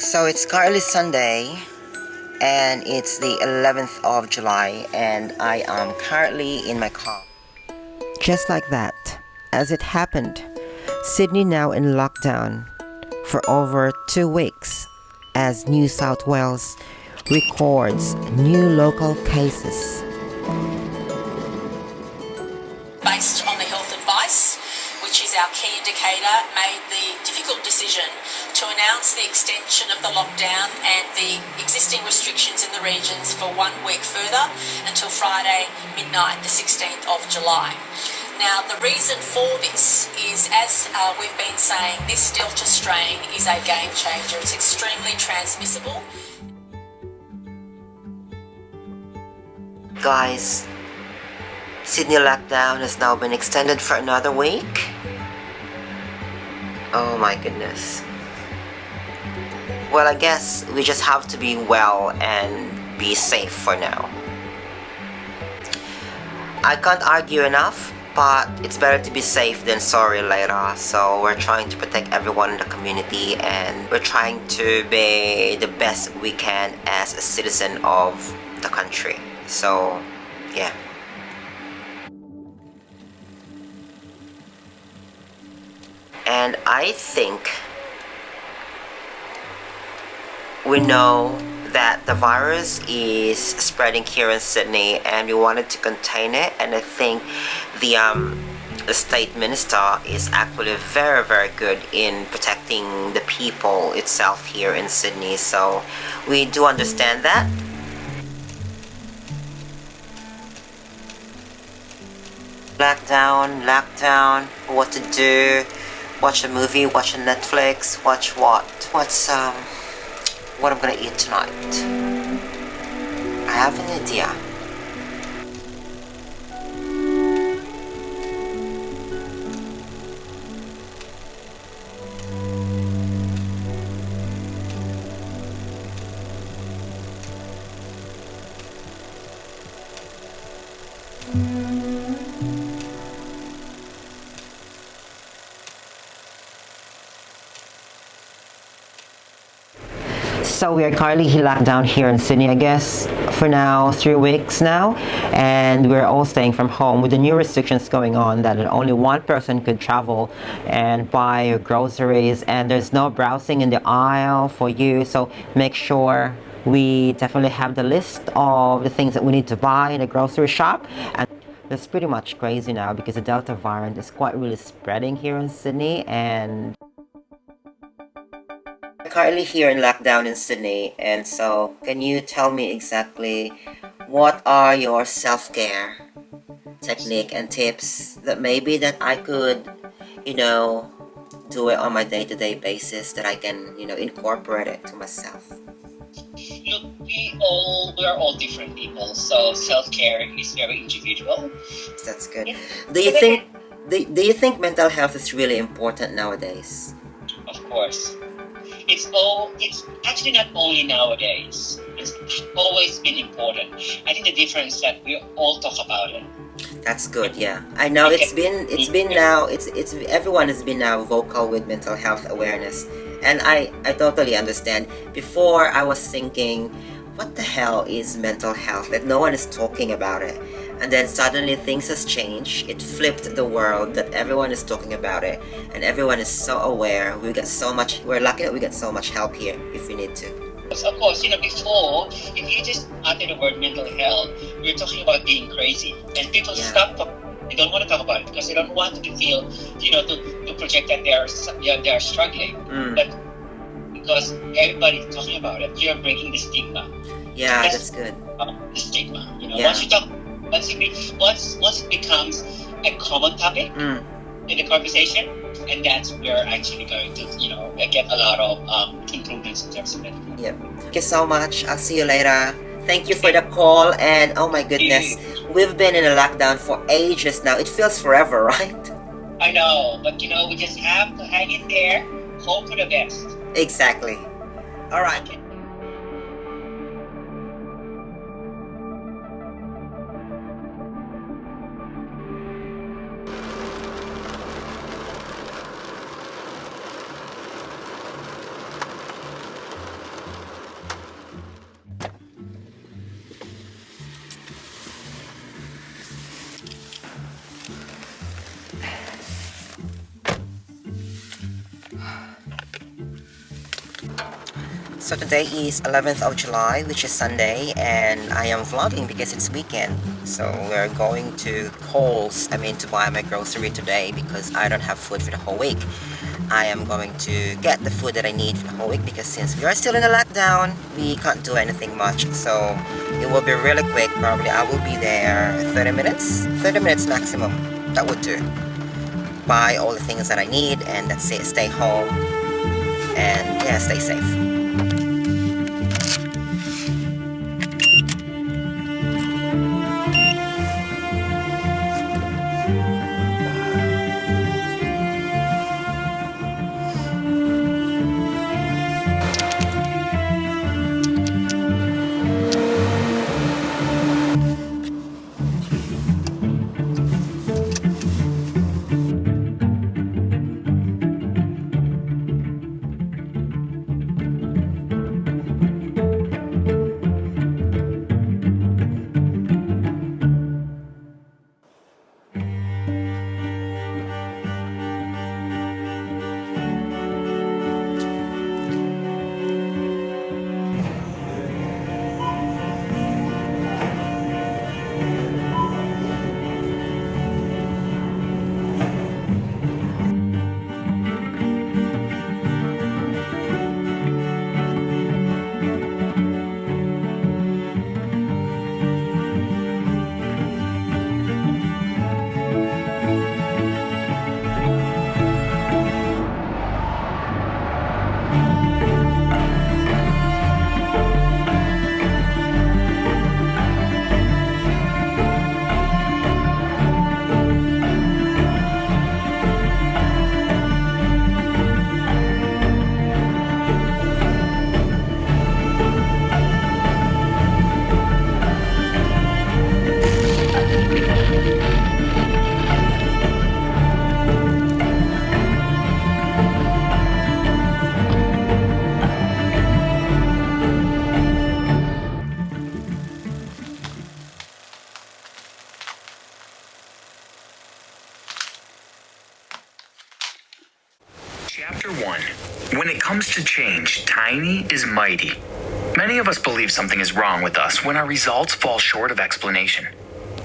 So it's currently Sunday and it's the 11th of July and I am currently in my car. Just like that, as it happened, Sydney now in lockdown for over two weeks as New South Wales records new local cases. Based on the health advice, which is our key indicator, made the difficult decision to announce the extension of the lockdown and the existing restrictions in the regions for one week further until Friday midnight, the 16th of July. Now, the reason for this is, as uh, we've been saying, this Delta strain is a game changer. It's extremely transmissible. Guys, Sydney lockdown has now been extended for another week. Oh my goodness. Well, I guess we just have to be well and be safe for now. I can't argue enough, but it's better to be safe than sorry later. So we're trying to protect everyone in the community and we're trying to be the best we can as a citizen of the country. So, yeah. And I think we know that the virus is spreading here in Sydney and we wanted to contain it and I think the um, the state minister is actually very very good in protecting the people itself here in Sydney so we do understand that. Lockdown lockdown what to do watch a movie watch a Netflix watch what? What's um what I'm gonna eat tonight. I have an idea. So we are currently locked down here in Sydney, I guess, for now, three weeks now. And we're all staying from home with the new restrictions going on that only one person could travel and buy groceries. And there's no browsing in the aisle for you. So make sure we definitely have the list of the things that we need to buy in the grocery shop. And it's pretty much crazy now because the Delta variant is quite really spreading here in Sydney and currently here in lockdown in Sydney and so can you tell me exactly what are your self-care technique and tips that maybe that I could you know do it on my day-to-day -day basis that I can you know incorporate it to myself? Look we all we are all different people so self-care is very individual. That's good. Do you think do, do you think mental health is really important nowadays? Of course it's all it's actually not only nowadays. It's always been important. I think the difference that we all talk about it. That's good yeah. I know it's been it's been now it's it's everyone has been now vocal with mental health awareness. And i i totally understand. Before i was thinking what the hell is mental health? That no one is talking about it and then suddenly things has changed it flipped the world that everyone is talking about it and everyone is so aware we get so much we're lucky that we get so much help here if we need to of course, you know, before, if you just utter the word mental health, we're talking about being crazy. And people yeah. stop talking. They don't want to talk about it because they don't want to feel, you know, to, to project that they are, yeah, they are struggling. Mm. But because everybody's talking about it, you're breaking the stigma. Yeah, that's, that's good. the stigma. You know, yeah. once you talk once it, once, once it becomes a common topic mm. in the conversation, and that's where actually going to, you know, get a lot of um, improvements in terms of it. Yep. Thank you so much. I'll see you later. Thank you for the call, and oh my goodness, we've been in a lockdown for ages now. It feels forever, right? I know, but you know, we just have to hang in there, hope for the best. Exactly. All right. Okay. So today is 11th of July, which is Sunday, and I am vlogging because it's weekend. So we're going to Coles, I mean to buy my grocery today because I don't have food for the whole week. I am going to get the food that I need for the whole week because since we are still in a lockdown, we can't do anything much. So it will be really quick, probably I will be there 30 minutes, 30 minutes maximum, that would do. Buy all the things that I need and that's it, stay home and yeah, stay safe. Chapter 1 When it comes to change, tiny is mighty. Many of us believe something is wrong with us when our results fall short of explanation.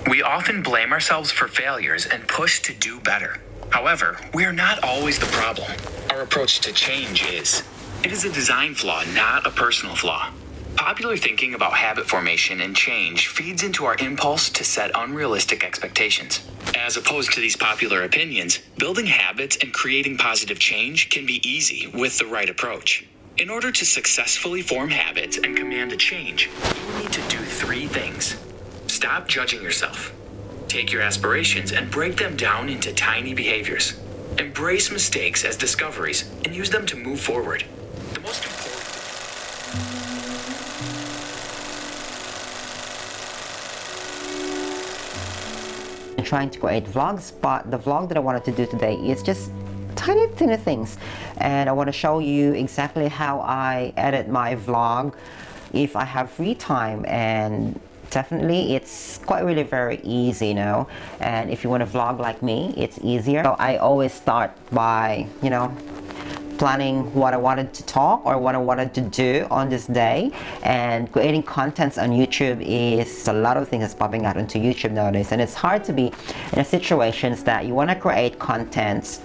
We often blame ourselves for failures and push to do better. However, we are not always the problem. Our approach to change is. It is a design flaw, not a personal flaw. Popular thinking about habit formation and change feeds into our impulse to set unrealistic expectations. As opposed to these popular opinions, building habits and creating positive change can be easy with the right approach. In order to successfully form habits and command a change, you need to do three things. Stop judging yourself. Take your aspirations and break them down into tiny behaviors. Embrace mistakes as discoveries and use them to move forward. Trying to create vlogs, but the vlog that I wanted to do today is just tiny, tiny things. And I want to show you exactly how I edit my vlog if I have free time. And definitely it's quite really very easy you know? And if you want to vlog like me it's easier. So I always start by you know planning what I wanted to talk or what I wanted to do on this day. And creating contents on YouTube is a lot of things that's popping out into YouTube nowadays. And it's hard to be in a situations that you want to create contents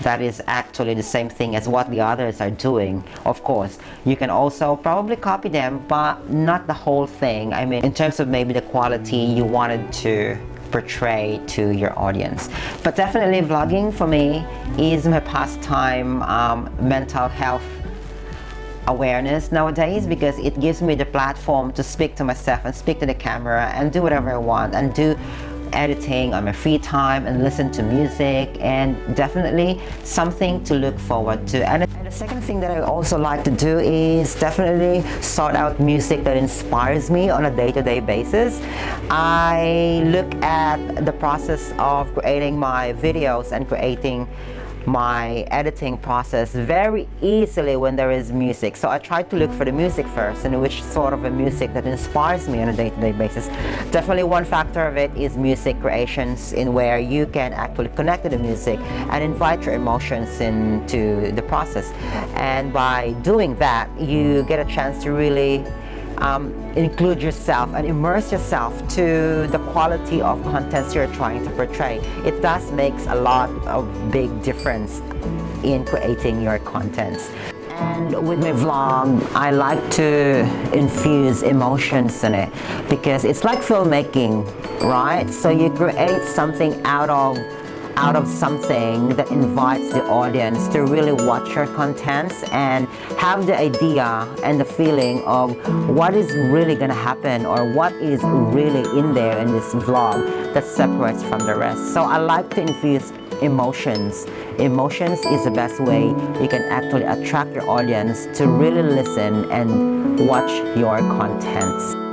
that is actually the same thing as what the others are doing of course. You can also probably copy them but not the whole thing. I mean in terms of maybe the quality you wanted to portray to your audience. But definitely vlogging for me is my pastime um, mental health awareness nowadays because it gives me the platform to speak to myself and speak to the camera and do whatever I want and do editing on my free time and listen to music and definitely something to look forward to. And the second thing that I also like to do is definitely sort out music that inspires me on a day-to-day -day basis. I look at the process of creating my videos and creating my editing process very easily when there is music. So I try to look for the music first and which sort of a music that inspires me on a day-to-day basis. Definitely one factor of it is music creations in where you can actually connect to the music and invite your emotions into the process. And by doing that, you get a chance to really um, include yourself and immerse yourself to the quality of contents you're trying to portray. It does makes a lot of big difference in creating your contents. And with my vlog, I like to infuse emotions in it because it's like filmmaking, right? So you create something out of out of something that invites the audience to really watch your contents and have the idea and the feeling of what is really going to happen or what is really in there in this vlog that separates from the rest. So I like to infuse emotions. Emotions is the best way you can actually attract your audience to really listen and watch your contents.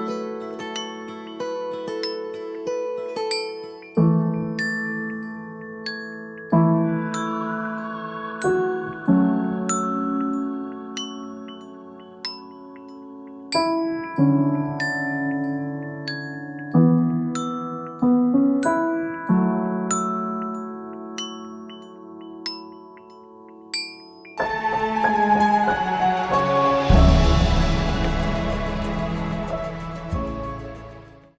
Música